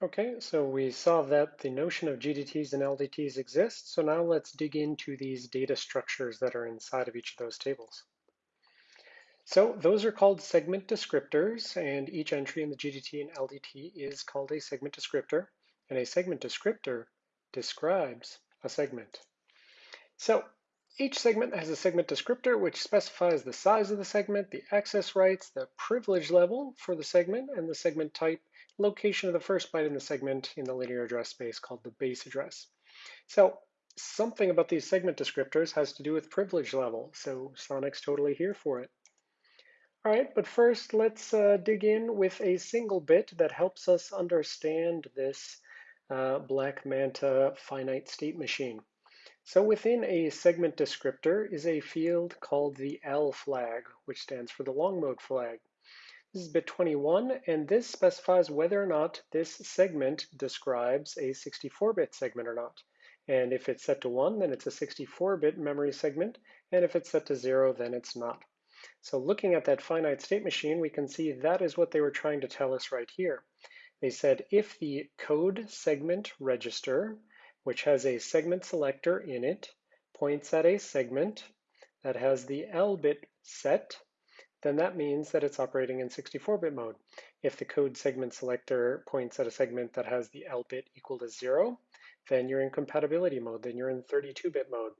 Okay, so we saw that the notion of GDTs and LDTs exists. So now let's dig into these data structures that are inside of each of those tables. So those are called segment descriptors, and each entry in the GDT and LDT is called a segment descriptor, and a segment descriptor describes a segment. So each segment has a segment descriptor which specifies the size of the segment, the access rights, the privilege level for the segment, and the segment type, location of the first byte in the segment in the linear address space called the base address. So something about these segment descriptors has to do with privilege level, so Sonic's totally here for it. All right, but first let's uh, dig in with a single bit that helps us understand this uh, Black Manta finite state machine. So within a segment descriptor is a field called the L flag, which stands for the long mode flag. This is bit 21, and this specifies whether or not this segment describes a 64-bit segment or not. And if it's set to 1, then it's a 64-bit memory segment, and if it's set to 0, then it's not. So looking at that finite state machine, we can see that is what they were trying to tell us right here. They said if the code segment register which has a segment selector in it, points at a segment that has the L bit set, then that means that it's operating in 64-bit mode. If the code segment selector points at a segment that has the L bit equal to zero, then you're in compatibility mode, then you're in 32-bit mode.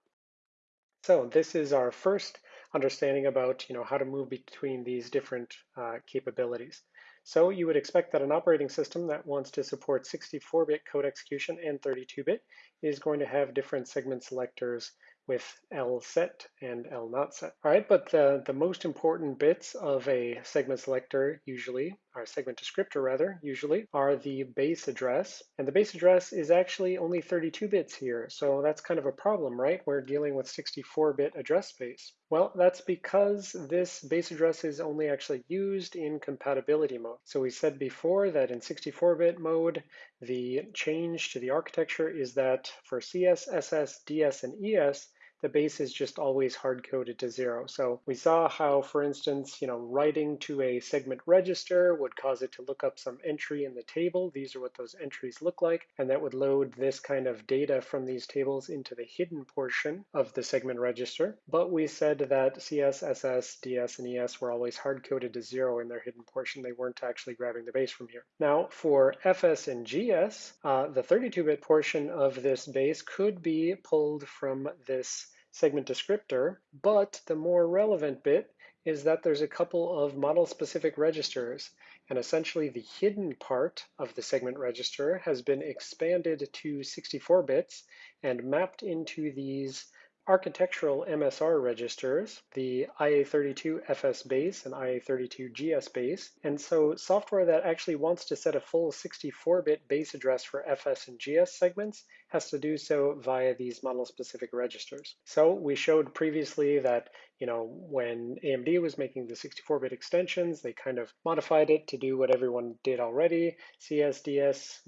So this is our first understanding about you know, how to move between these different uh, capabilities. So you would expect that an operating system that wants to support 64-bit code execution and 32-bit is going to have different segment selectors with L set and L not set. All right, but the, the most important bits of a segment selector usually, or segment descriptor rather, usually, are the base address. And the base address is actually only 32 bits here. So that's kind of a problem, right? We're dealing with 64-bit address space. Well, that's because this base address is only actually used in compatibility mode. So we said before that in 64-bit mode, the change to the architecture is that for CS, SS, DS, and ES, the base is just always hard-coded to zero. So we saw how, for instance, you know, writing to a segment register would cause it to look up some entry in the table. These are what those entries look like, and that would load this kind of data from these tables into the hidden portion of the segment register. But we said that CS, SS, DS, and ES were always hard-coded to zero in their hidden portion. They weren't actually grabbing the base from here. Now, for FS and GS, uh, the 32-bit portion of this base could be pulled from this segment descriptor, but the more relevant bit is that there's a couple of model-specific registers, and essentially the hidden part of the segment register has been expanded to 64 bits and mapped into these architectural MSR registers, the IA32FS base and IA32GS base. And so software that actually wants to set a full 64-bit base address for FS and GS segments has to do so via these model-specific registers. So we showed previously that you know when AMD was making the 64-bit extensions, they kind of modified it to do what everyone did already. CSDS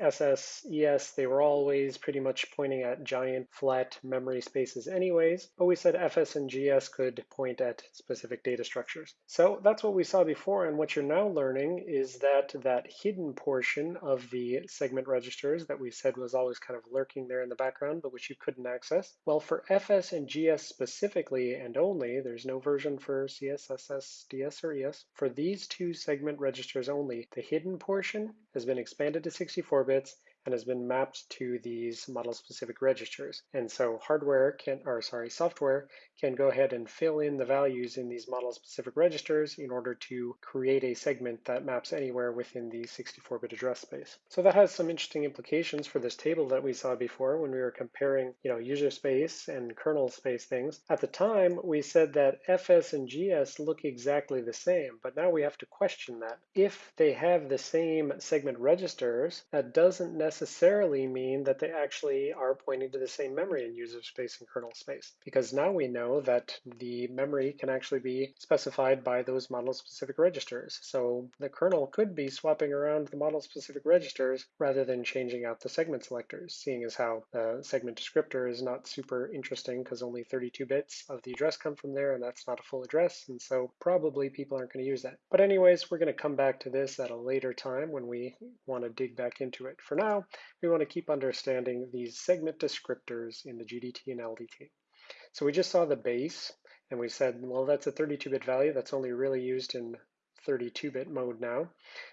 SS, ES, they were always pretty much pointing at giant flat memory spaces anyways, but we said FS and GS could point at specific data structures. So that's what we saw before, and what you're now learning is that that hidden portion of the segment registers that we said was always kind of lurking there in the background, but which you couldn't access. Well, for FS and GS specifically and only, there's no version for CS, SS, DS, or ES. For these two segment registers only, the hidden portion has been expanded to 64 bits and has been mapped to these model-specific registers. And so hardware can, or sorry, software can go ahead and fill in the values in these model-specific registers in order to create a segment that maps anywhere within the 64-bit address space. So that has some interesting implications for this table that we saw before when we were comparing, you know, user space and kernel space things. At the time, we said that FS and GS look exactly the same, but now we have to question that. If they have the same segment registers, that doesn't necessarily mean that they actually are pointing to the same memory in user space and kernel space. Because now we know know that the memory can actually be specified by those model-specific registers. So the kernel could be swapping around the model-specific registers rather than changing out the segment selectors, seeing as how the segment descriptor is not super interesting because only 32 bits of the address come from there, and that's not a full address, and so probably people aren't going to use that. But anyways, we're going to come back to this at a later time when we want to dig back into it. For now, we want to keep understanding these segment descriptors in the GDT and LDT. So we just saw the base, and we said, well, that's a 32-bit value that's only really used in 32-bit mode now.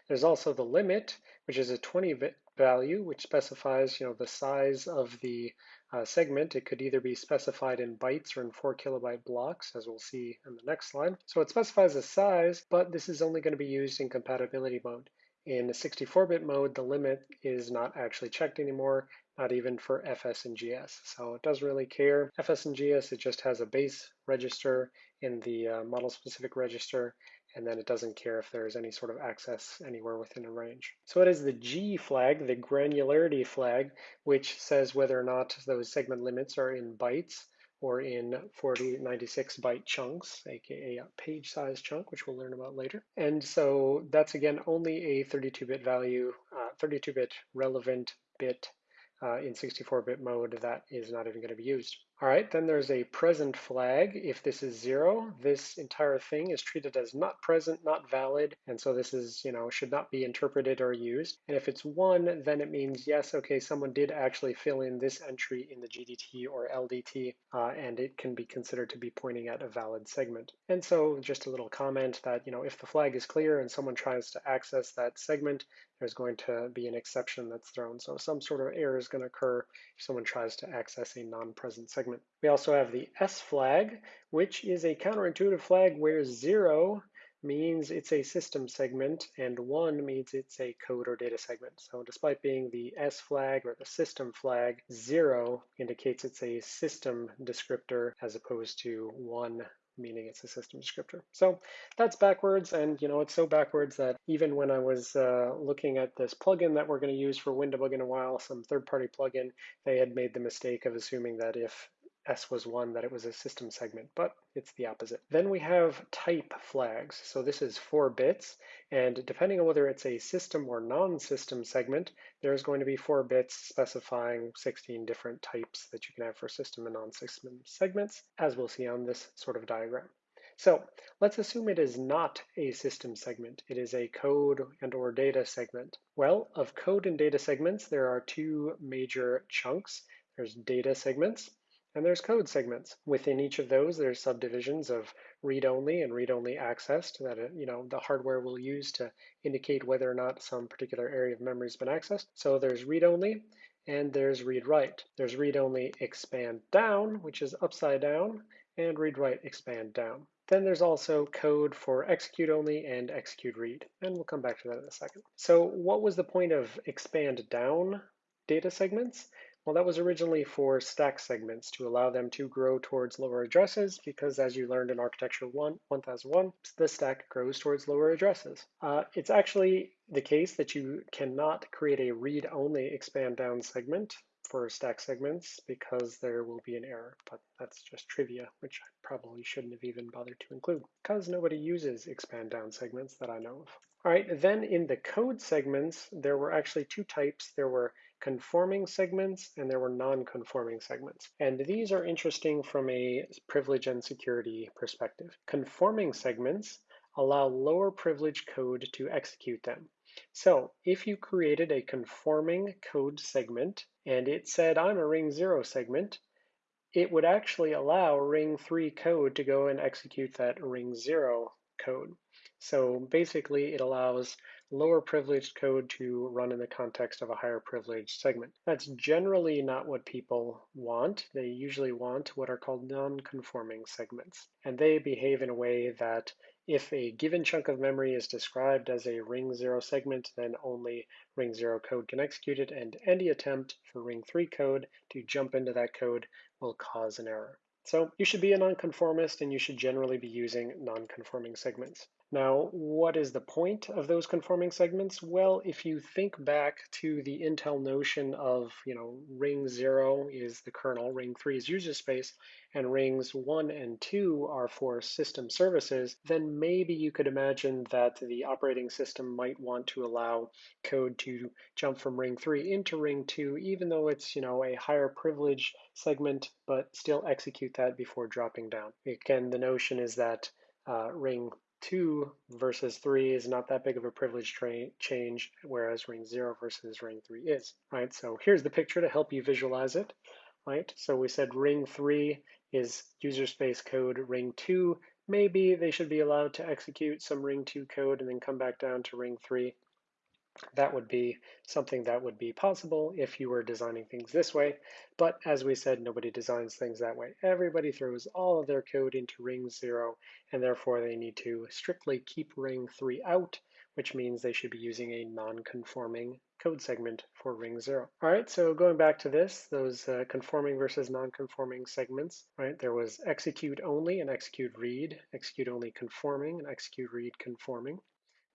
There's also the limit, which is a 20-bit value, which specifies you know, the size of the uh, segment. It could either be specified in bytes or in 4 kilobyte blocks, as we'll see in the next slide. So it specifies a size, but this is only going to be used in compatibility mode. In 64-bit mode, the limit is not actually checked anymore, not even for FS and GS. So it doesn't really care. FS and GS, it just has a base register in the uh, model-specific register, and then it doesn't care if there's any sort of access anywhere within a range. So it is the G flag, the granularity flag, which says whether or not those segment limits are in bytes or in 4096 byte chunks, aka a page size chunk, which we'll learn about later. And so that's again only a 32-bit value, 32-bit uh, relevant bit uh, in 64-bit mode that is not even going to be used. All right, then there's a present flag. If this is zero, this entire thing is treated as not present, not valid, and so this is, you know, should not be interpreted or used. And if it's one, then it means, yes, okay, someone did actually fill in this entry in the GDT or LDT, uh, and it can be considered to be pointing at a valid segment. And so just a little comment that, you know, if the flag is clear and someone tries to access that segment, there's going to be an exception that's thrown. So some sort of error is going to occur if someone tries to access a non-present segment. We also have the S flag, which is a counterintuitive flag where zero means it's a system segment and one means it's a code or data segment. So despite being the S flag or the system flag, zero indicates it's a system descriptor as opposed to one meaning it's a system descriptor. So that's backwards, and you know it's so backwards that even when I was uh, looking at this plugin that we're going to use for WinDbg in a while, some third-party plugin, they had made the mistake of assuming that if S was one that it was a system segment, but it's the opposite. Then we have type flags. So this is four bits, and depending on whether it's a system or non-system segment, there's going to be four bits specifying 16 different types that you can have for system and non-system segments, as we'll see on this sort of diagram. So let's assume it is not a system segment. It is a code and or data segment. Well, of code and data segments, there are two major chunks. There's data segments, and there's code segments. Within each of those, there's subdivisions of read-only and read-only accessed that uh, you know the hardware will use to indicate whether or not some particular area of memory has been accessed. So there's read-only and there's read-write. There's read-only expand down, which is upside down, and read-write expand down. Then there's also code for execute only and execute read, and we'll come back to that in a second. So what was the point of expand down data segments? Well, that was originally for stack segments to allow them to grow towards lower addresses because as you learned in Architecture 1, 1001, the stack grows towards lower addresses. Uh, it's actually the case that you cannot create a read-only expand down segment for stack segments because there will be an error, but that's just trivia, which I probably shouldn't have even bothered to include because nobody uses expand down segments that I know of. All right, then in the code segments, there were actually two types. There were conforming segments and there were non-conforming segments. And these are interesting from a privilege and security perspective. Conforming segments allow lower privilege code to execute them. So if you created a conforming code segment and it said, I'm a ring zero segment, it would actually allow ring three code to go and execute that ring zero code. So basically it allows lower privileged code to run in the context of a higher privileged segment. That's generally not what people want. They usually want what are called non-conforming segments. And they behave in a way that if a given chunk of memory is described as a ring zero segment, then only ring zero code can execute it, and any attempt for ring three code to jump into that code will cause an error. So you should be a nonconformist and you should generally be using nonconforming segments. Now, what is the point of those conforming segments? Well, if you think back to the Intel notion of, you know, ring zero is the kernel, ring three is user space, and rings one and two are for system services, then maybe you could imagine that the operating system might want to allow code to jump from ring three into ring two, even though it's, you know, a higher privilege segment, but still execute that before dropping down. Again, the notion is that uh, ring 2 versus 3 is not that big of a privilege change, whereas ring 0 versus ring 3 is, right? So here's the picture to help you visualize it, right? So we said ring 3 is user space code, ring 2, maybe they should be allowed to execute some ring 2 code and then come back down to ring 3. That would be something that would be possible if you were designing things this way. But as we said, nobody designs things that way. Everybody throws all of their code into ring zero, and therefore they need to strictly keep ring three out, which means they should be using a non-conforming code segment for ring zero. All right, so going back to this, those uh, conforming versus non-conforming segments, right? There was execute only and execute read, execute only conforming and execute read conforming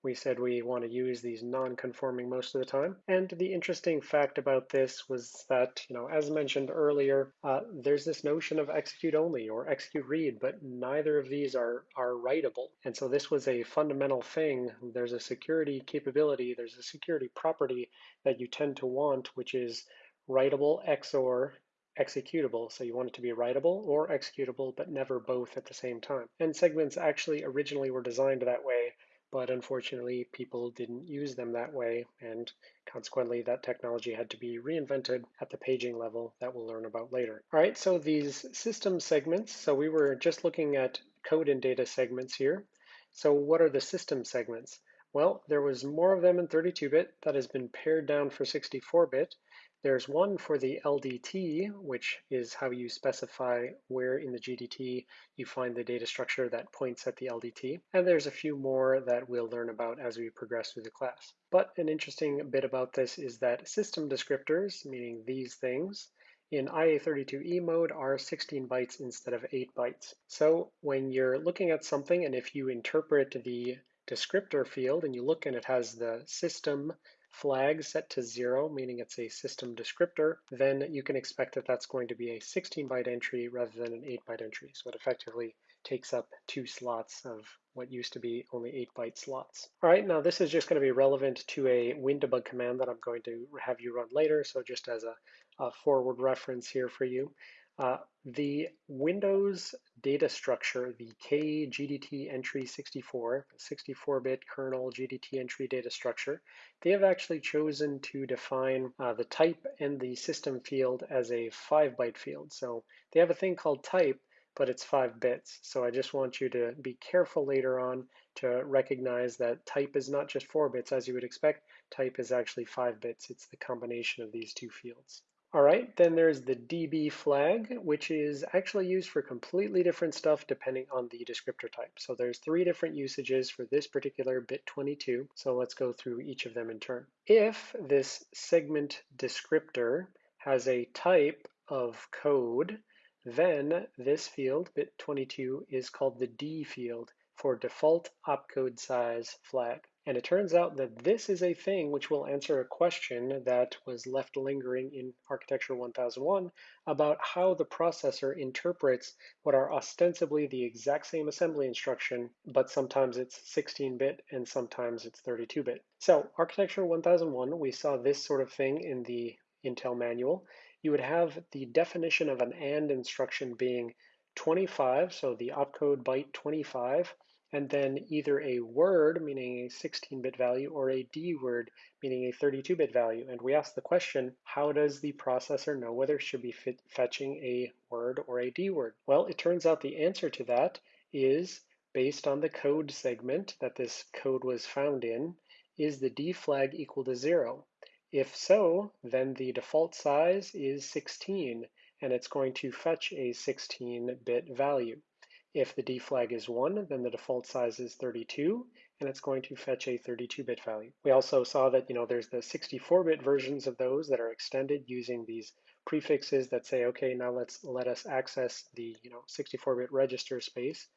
we said we want to use these non-conforming most of the time. And the interesting fact about this was that, you know, as mentioned earlier, uh, there's this notion of execute only or execute read, but neither of these are, are writable. And so this was a fundamental thing. There's a security capability, there's a security property that you tend to want, which is writable XOR executable. So you want it to be writable or executable, but never both at the same time. And segments actually originally were designed that way but unfortunately people didn't use them that way and consequently that technology had to be reinvented at the paging level that we'll learn about later. All right, so these system segments, so we were just looking at code and data segments here. So what are the system segments? Well, there was more of them in 32-bit that has been pared down for 64-bit, there's one for the LDT, which is how you specify where in the GDT you find the data structure that points at the LDT. And there's a few more that we'll learn about as we progress through the class. But an interesting bit about this is that system descriptors, meaning these things, in IA32E mode are 16 bytes instead of 8 bytes. So when you're looking at something and if you interpret the descriptor field and you look and it has the system flag set to zero, meaning it's a system descriptor, then you can expect that that's going to be a 16 byte entry rather than an 8 byte entry. So it effectively takes up two slots of what used to be only 8 byte slots. All right, now this is just going to be relevant to a WinDbg command that I'm going to have you run later. So just as a, a forward reference here for you. Uh, the Windows data structure, the KGDT entry 64, 64-bit kernel GDT entry data structure, they have actually chosen to define uh, the type and the system field as a 5-byte field. So they have a thing called type, but it's 5 bits. So I just want you to be careful later on to recognize that type is not just 4 bits as you would expect. Type is actually 5 bits. It's the combination of these two fields. All right, then there's the DB flag, which is actually used for completely different stuff depending on the descriptor type. So there's three different usages for this particular bit 22. So let's go through each of them in turn. If this segment descriptor has a type of code, then this field, bit 22, is called the D field for default opcode size flag. And it turns out that this is a thing which will answer a question that was left lingering in Architecture 1001 about how the processor interprets what are ostensibly the exact same assembly instruction, but sometimes it's 16-bit and sometimes it's 32-bit. So Architecture 1001, we saw this sort of thing in the Intel manual. You would have the definition of an AND instruction being 25, so the opcode byte 25, and then either a word, meaning a 16-bit value, or a D word, meaning a 32-bit value. And we ask the question, how does the processor know whether it should be fetching a word or a D word? Well, it turns out the answer to that is based on the code segment that this code was found in, is the D flag equal to zero? If so, then the default size is 16, and it's going to fetch a 16-bit value. If the D flag is 1, then the default size is 32, and it's going to fetch a 32-bit value. We also saw that you know there's the 64-bit versions of those that are extended using these prefixes that say, okay, now let's let us access the you know 64-bit register space.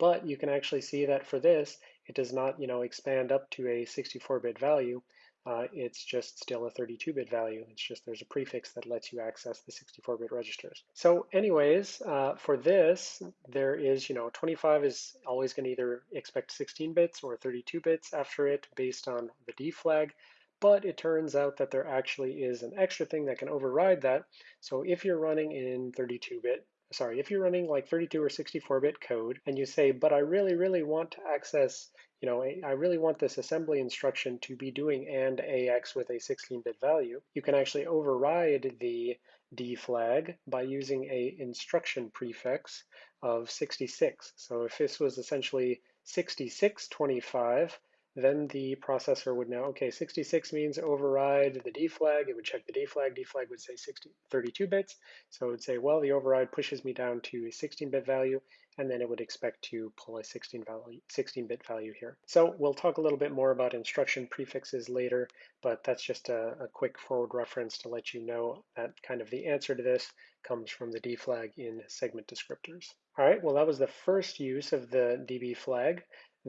But you can actually see that for this, it does not, you know, expand up to a 64-bit value. Uh, it's just still a 32-bit value. It's just there's a prefix that lets you access the 64-bit registers. So anyways, uh, for this, there is, you know, 25 is always going to either expect 16 bits or 32 bits after it based on the D flag. But it turns out that there actually is an extra thing that can override that. So if you're running in 32-bit, sorry, if you're running like 32 or 64-bit code and you say, but I really, really want to access, you know, I really want this assembly instruction to be doing AND AX with a 16-bit value, you can actually override the D flag by using a instruction prefix of 66. So if this was essentially 6625, then the processor would know, okay, 66 means override the D flag. It would check the D flag. D flag would say 60, 32 bits. So it would say, well, the override pushes me down to a 16-bit value, and then it would expect to pull a 16 value, 16-bit value here. So we'll talk a little bit more about instruction prefixes later, but that's just a, a quick forward reference to let you know that kind of the answer to this comes from the D flag in segment descriptors. All right, well, that was the first use of the DB flag.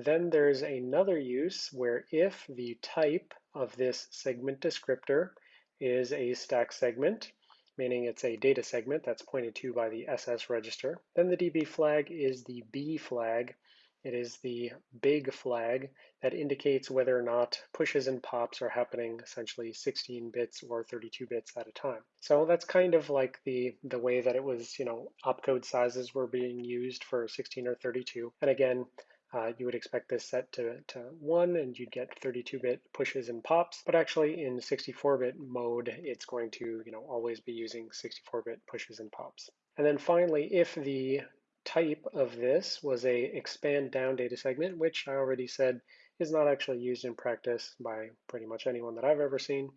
Then there's another use where if the type of this segment descriptor is a stack segment, meaning it's a data segment that's pointed to by the SS register, then the DB flag is the B flag. It is the big flag that indicates whether or not pushes and pops are happening essentially 16 bits or 32 bits at a time. So that's kind of like the, the way that it was, you know, opcode sizes were being used for 16 or 32. And again, uh, you would expect this set to, to 1 and you'd get 32-bit pushes and pops, but actually in 64-bit mode, it's going to you know, always be using 64-bit pushes and pops. And then finally, if the type of this was a expand down data segment, which I already said is not actually used in practice by pretty much anyone that I've ever seen,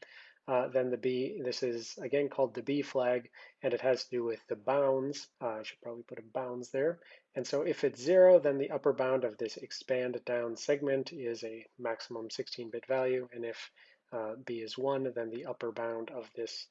uh, then the B, this is again called the B flag, and it has to do with the bounds. Uh, I should probably put a bounds there. And so if it's zero, then the upper bound of this expand down segment is a maximum 16-bit value. And if uh, B is one, then the upper bound of this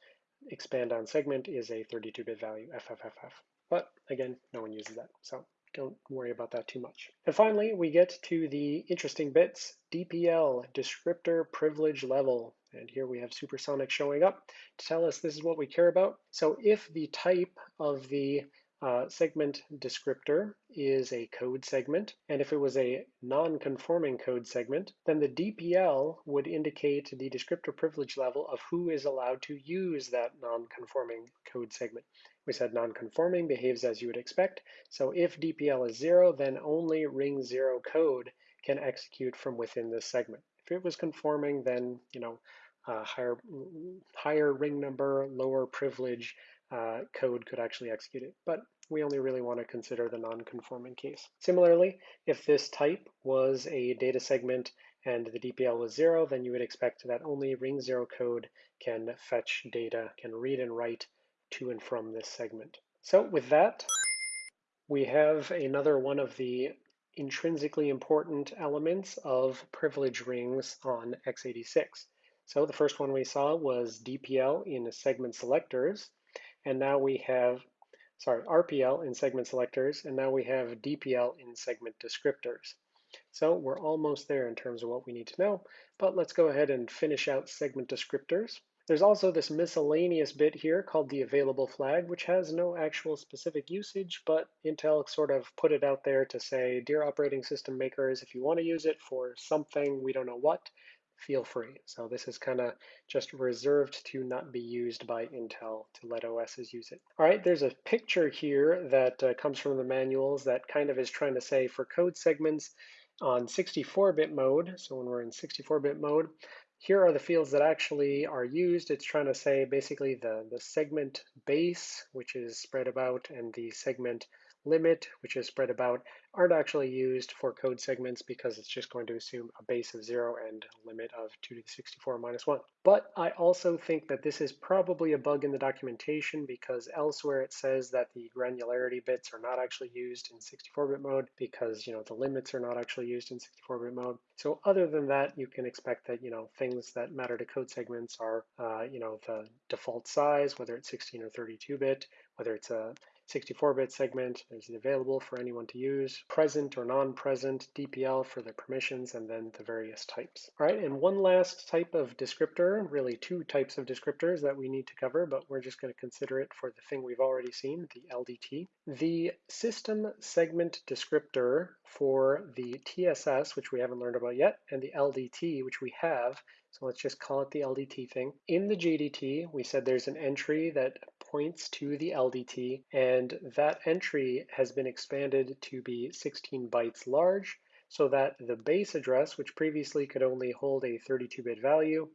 expand down segment is a 32-bit value, FFFF. But again, no one uses that. So don't worry about that too much. And finally, we get to the interesting bits, DPL, descriptor privilege level. And here we have Supersonic showing up to tell us this is what we care about. So if the type of the uh, segment descriptor is a code segment, and if it was a non-conforming code segment, then the DPL would indicate the descriptor privilege level of who is allowed to use that non-conforming code segment. We said non-conforming behaves as you would expect, so if DPL is zero, then only ring zero code can execute from within this segment. If it was conforming, then you know uh, higher higher ring number, lower privilege uh, code could actually execute it. But we only really want to consider the non-conforming case. Similarly, if this type was a data segment and the DPL was zero, then you would expect that only ring zero code can fetch data, can read and write to and from this segment. So with that, we have another one of the intrinsically important elements of privilege rings on x86. So the first one we saw was DPL in segment selectors, and now we have sorry, RPL in segment selectors, and now we have DPL in segment descriptors. So we're almost there in terms of what we need to know, but let's go ahead and finish out segment descriptors. There's also this miscellaneous bit here called the available flag, which has no actual specific usage, but Intel sort of put it out there to say, dear operating system makers, if you want to use it for something, we don't know what, feel free. So this is kind of just reserved to not be used by Intel to let OSs use it. All right, there's a picture here that uh, comes from the manuals that kind of is trying to say for code segments on 64-bit mode, so when we're in 64-bit mode, here are the fields that actually are used. It's trying to say basically the, the segment base, which is spread about, and the segment limit, which is spread about, aren't actually used for code segments because it's just going to assume a base of zero and limit of 2 to the 64 minus 1. But I also think that this is probably a bug in the documentation because elsewhere it says that the granularity bits are not actually used in 64-bit mode because you know the limits are not actually used in 64-bit mode. So other than that, you can expect that you know things that matter to code segments are uh, you know the default size, whether it's 16 or 32-bit, whether it's a 64-bit segment is available for anyone to use, present or non-present, DPL for the permissions, and then the various types. All right, and one last type of descriptor, really two types of descriptors that we need to cover, but we're just going to consider it for the thing we've already seen, the LDT. The system segment descriptor for the TSS, which we haven't learned about yet, and the LDT, which we have, so let's just call it the LDT thing. In the GDT, we said there's an entry that points to the LDT, and that entry has been expanded to be 16 bytes large, so that the base address, which previously could only hold a 32-bit value,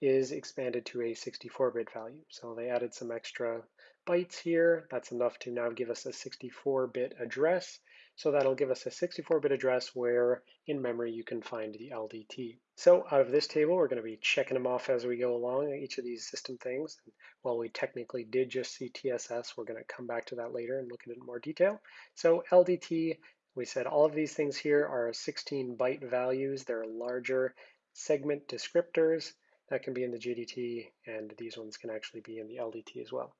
is expanded to a 64-bit value. So they added some extra bytes here. That's enough to now give us a 64-bit address. So that'll give us a 64-bit address where in memory you can find the LDT. So out of this table, we're going to be checking them off as we go along, each of these system things. And while we technically did just see TSS, we're going to come back to that later and look at it in more detail. So LDT, we said all of these things here are 16 byte values. They're larger segment descriptors that can be in the GDT, and these ones can actually be in the LDT as well.